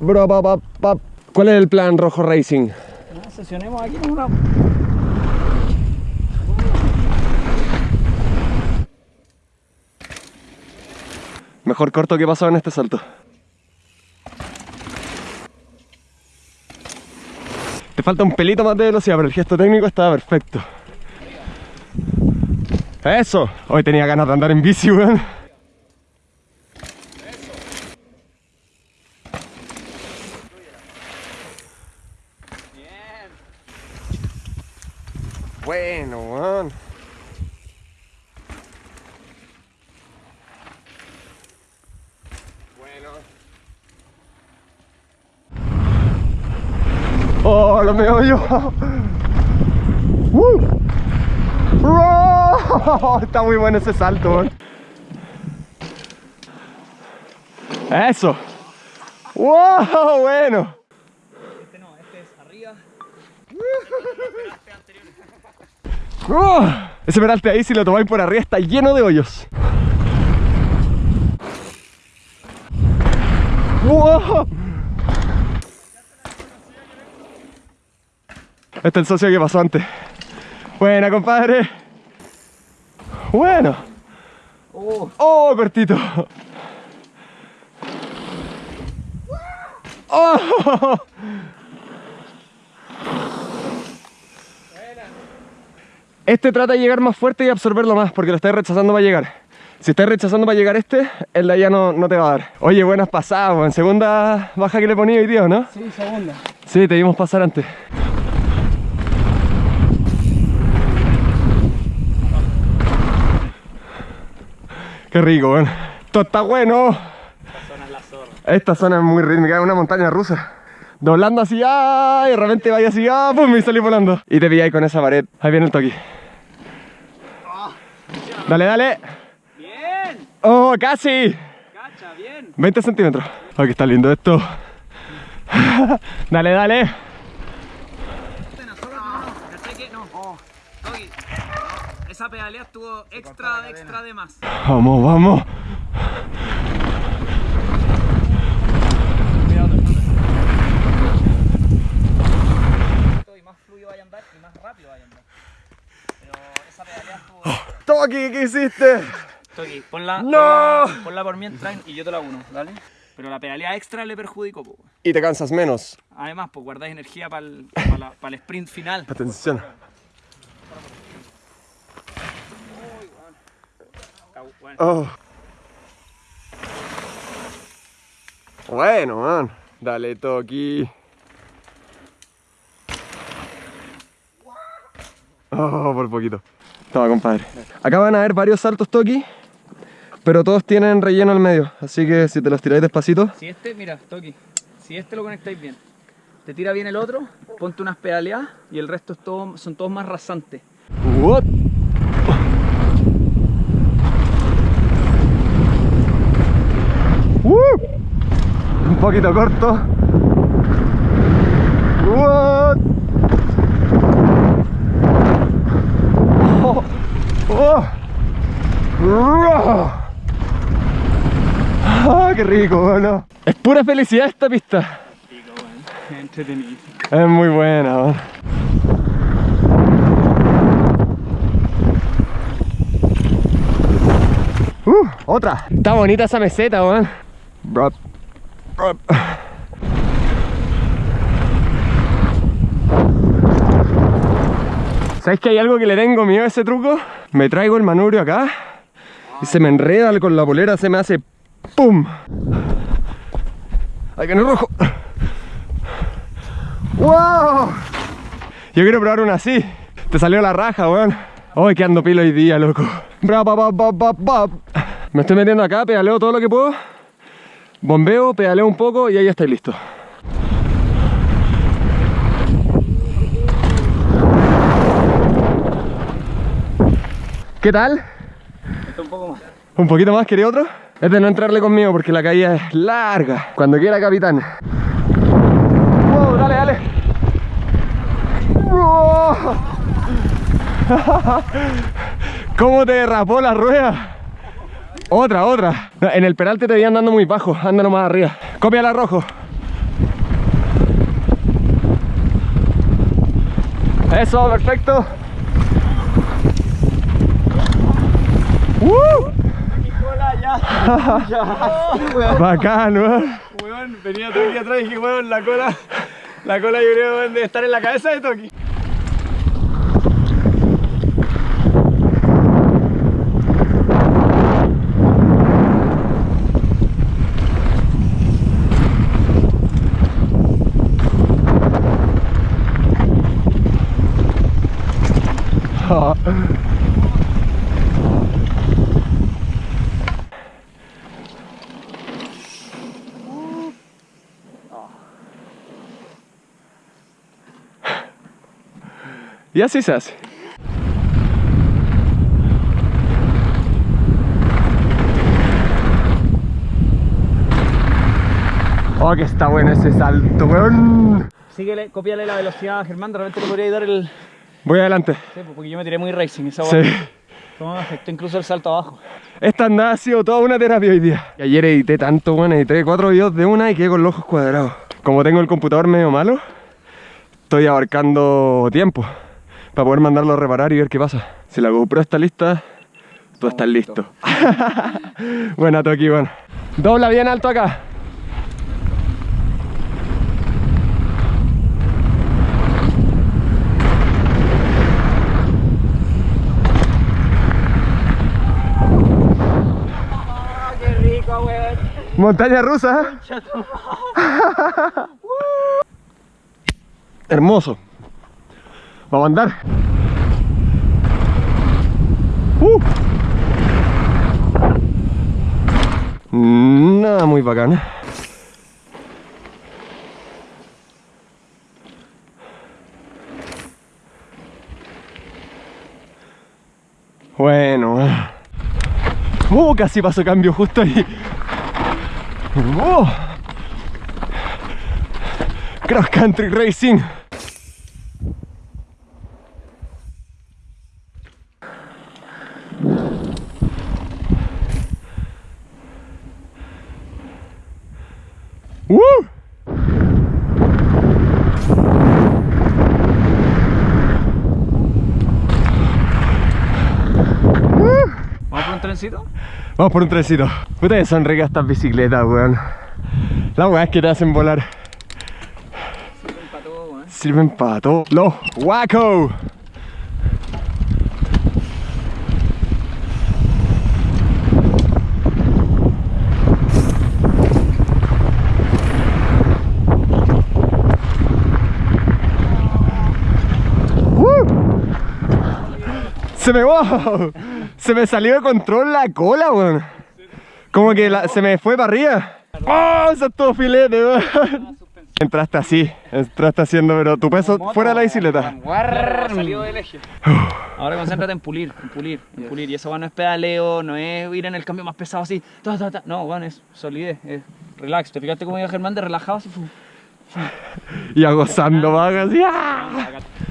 ¿Cuál es el plan Rojo Racing? Ah, Sesionemos aquí con una... Mejor corto que pasado en este salto. Te falta un pelito más de velocidad, pero el gesto técnico estaba perfecto. ¡Eso! Hoy tenía ganas de andar en bici, weón. Bueno. Oh, lo meo yo. ¡Uh! ¡Oh! Está muy bueno ese salto. Eso. ¡Wow! Bueno. Este no, este es arriba. ¡Oh! Ese peralte ahí, si lo tomáis por arriba, está lleno de hoyos. ¡Wow! Este es el socio que pasó antes. Buena, compadre. Bueno. Oh, ¡Oh, cortito! ¡Oh! Este trata de llegar más fuerte y absorberlo más porque lo estáis rechazando para llegar. Si estáis rechazando para llegar este, el de allá no, no te va a dar. Oye, buenas pasadas, en segunda baja que le ponía hoy día, ¿o ¿no? sí, segunda. Sí, te vimos pasar antes. Qué rico, weón. Esto está bueno. Zona es la zorra. Esta zona es muy rítmica, es una montaña rusa. Doblando así, ¡ah! y de repente vaya así, ¡ah! ¡pum! y salí volando. Y te pilláis con esa pared. Ahí viene el toque. Dale, dale. Bien, ¡Oh, casi! cacha, bien. 20 centímetros. Oh, que está lindo esto. dale, dale. Esa pedalea estuvo extra, extra de más. Vamos, vamos. Y más fluido vaya a andar y más rápido vaya a andar. Pero esa pedalea estuvo... Toki, ¿qué hiciste? Toki, ponla, ¡No! ponla, ponla por mientras y yo te la uno, ¿vale? Pero la pedalea extra le perjudicó, po. Y te cansas menos. Además, pues guardáis energía para el, sprint final. Atención. Oh. Bueno, man. Dale, Toki. Oh, por poquito. Toma, compadre. Acá van a haber varios saltos Toki, pero todos tienen relleno al medio. Así que si te los tiráis despacito. Si este, mira, Toki, si este lo conectáis bien, te tira bien el otro, ponte unas pedaleadas y el resto es todo, son todos más rasantes. What? Uh, un poquito corto. What? Oh, oh. Oh. Ah, qué rico. Es pura felicidad esta pista. Es muy buena. Uh, otra. Está bonita esa meseta, weón. ¿Sabes que hay algo que le tengo miedo a ese truco? Me traigo el manubrio acá y se me enreda con la polera, se me hace ¡pum! ¡Ay, que no es rojo! ¡Wow! Yo quiero probar una así. Te salió la raja, weón. Hoy que ando pilo hoy día, loco. Bra, ba, ba, ba, ba, ba. Me estoy metiendo acá, pedaleo todo lo que puedo. Bombeo, pedaleo un poco y ahí ya estoy listo. ¿Qué tal? Un poco más. ¿Un poquito más? ¿Quería otro? es de no entrarle conmigo porque la caída es larga. Cuando quiera, capitán. ¡Wow! ¡Dale, dale! ¡Wow! ¿Cómo te derrapó la rueda? Otra, otra. En el peralte te veía andando muy bajo. Ándalo más arriba. Cópiala, rojo. Eso, perfecto. ¡Woo! Ya. Bacán, weón. Weón, venía Toki atrás y dije, weón, la cola. La cola yo creo debe estar en la cabeza de Toki. Y así se hace. Oh, que está bueno ese salto, weón. Síguele, copiale la velocidad a Germán, de repente le podría dar el. Voy adelante. Sí, pues, porque yo me tiré muy racing esa Sí. No me afectó incluso el salto abajo. Esta andada ha sido toda una terapia hoy día. Y ayer edité tanto, bueno, edité cuatro videos de una y quedé con los ojos cuadrados. Como tengo el computador medio malo, estoy abarcando tiempo para poder mandarlo a reparar y ver qué pasa. Si la GoPro está lista, tú estás listo. Buena Toki, bueno. Dobla bien alto acá. qué rico, weón. Montaña rusa. Hermoso. Vamos a andar. Uh. Nada muy bacán. Bueno. Uh, casi pasó cambio justo ahí. Oh. Cross Country Racing. Trencito? Vamos por un trencito. Puta que son ricas estas bicicletas, weón. Las weas que te hacen volar Sirven para todo, weón. sirven para todo. Los Waco. Se me, wow, se me salió de control la cola, weón. Como que la- se me fue para arriba. ¡Oh! Eso es todo filete, weón. Entraste así, entraste haciendo, pero tu peso fuera de la bicicleta. Guarr, salió del eje. Ahora concéntrate en pulir, en pulir, en pulir. Y eso weón, no es pedaleo, no es ir en el cambio más pesado así. ta, ta, ta. No, bueno, es solidez, es relax. ¿Te fijaste cómo iba Germán de relajado así? Y a gozando, van así. ¡ah!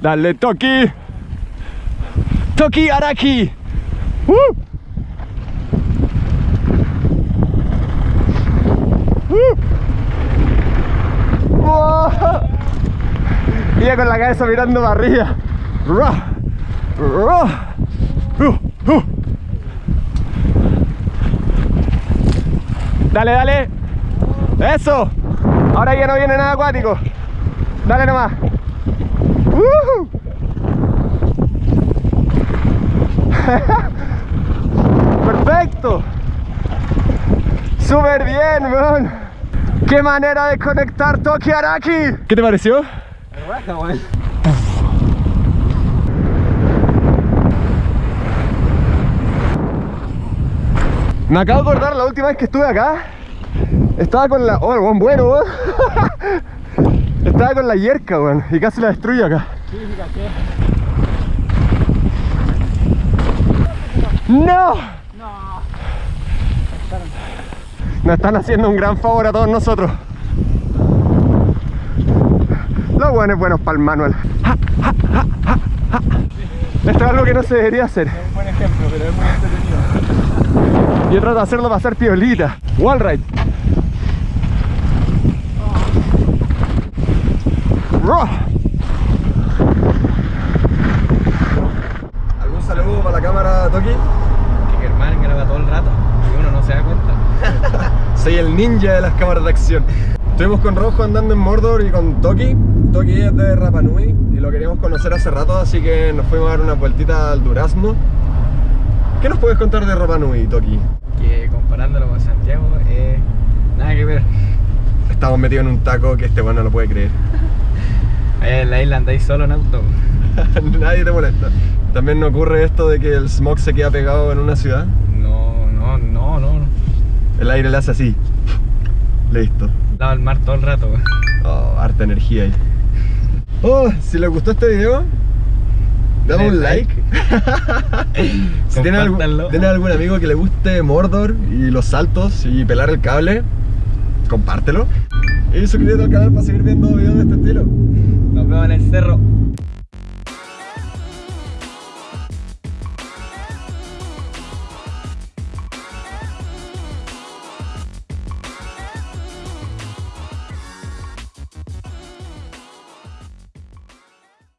Dale, Toki. Toki Araki. ¡Uh! ¡Uh! ¡Oh! Iba con la cabeza mirando para arriba. Uh, uh. Dale, dale. Eso. Ahora ya no viene nada acuático. Dale nomás. ¡Ujú! Perfecto. Súper bien, weón. Qué manera de conectar Toki Araki. ¿Qué te pareció? Weón. Me acabo de acordar la última vez que estuve acá. Estaba con la. Oh, el buen bueno, weón. Estaba con la yerca, weón. Y casi la destruyo acá. ¡No! No. Nos están haciendo un gran favor a todos nosotros. Los buenos buenos para el manual. Esto es algo que no se debería hacer. Es un buen ejemplo, pero es muy entretenido. Yo trato de hacerlo pasar piolita. Wall ride. ¿Algún saludo para la cámara, Toki? Raw. soy el ninja de las cámaras de acción. Estuvimos con Rojo andando en Mordor y con Toki. Toki es de Rapa Nui y lo queríamos conocer hace rato, así que nos fuimos a dar una vueltita al Durazno. ¿Qué nos puedes contar de Rapa Nui, Toki? Que comparándolo con Santiago, eh, nada que ver. Estamos metidos en un taco que este bueno no lo puede creer. Allá en la isla andáis solo en auto. Nadie te molesta. También no ocurre esto de que el smog se queda pegado en una ciudad. El aire le hace así. Listo. Lado al mar todo el rato. weón. Oh, harta energía ahí. Oh, si les gustó este video, dame un like. si tienen algún, Compártanlo. tienen algún amigo que le guste Mordor y los saltos y pelar el cable, compártelo. Y suscríbete al canal para seguir viendo videos de este estilo. Nos vemos en el cerro.